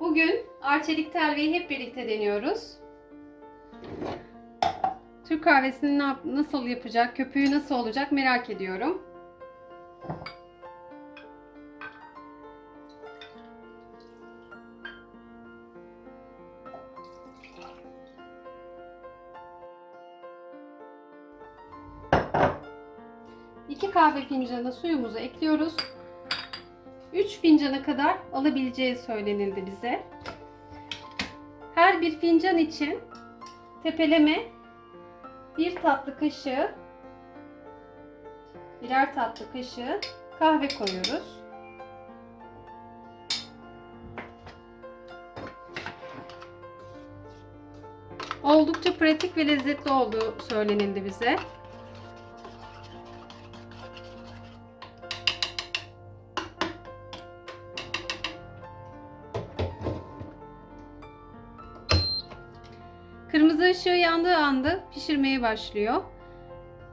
Bugün arçelik telveyi hep birlikte deniyoruz. Türk kahvesini nasıl yapacak, köpüğü nasıl olacak merak ediyorum. İki kahve fincanı suyumuzu ekliyoruz. 3 fincana kadar alabileceği söylenildi bize. Her bir fincan için tepeleme bir tatlı kaşığı birer tatlı kaşığı kahve koyuyoruz. Oldukça pratik ve lezzetli olduğu söylenildi bize. Kırmızı ışığı yandığı anda pişirmeye başlıyor.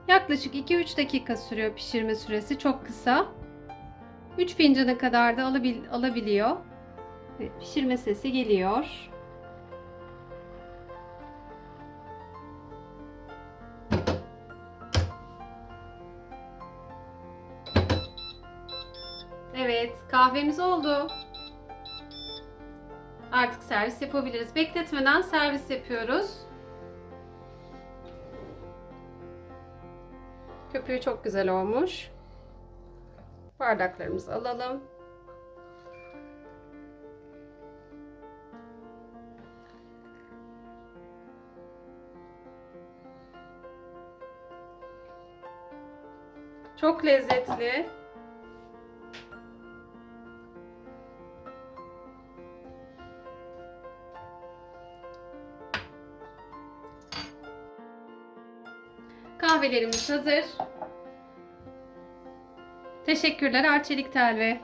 Yaklaşık 2-3 dakika sürüyor pişirme süresi. Çok kısa. 3 fincana kadar da alabil alabiliyor. Ve pişirme sesi geliyor. Evet, kahvemiz oldu. Artık servis yapabiliriz. Bekletmeden servis yapıyoruz. Köpüğü çok güzel olmuş. Bardaklarımızı alalım. Çok lezzetli. Kahvelerimiz hazır. Teşekkürler Arçelik Telve.